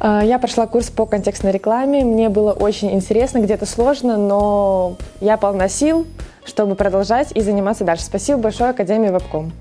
Э, я прошла курс по контекстной рекламе. Мне было очень интересно, где-то сложно, но я полна сил, чтобы продолжать и заниматься дальше. Спасибо большое Академии Вебком.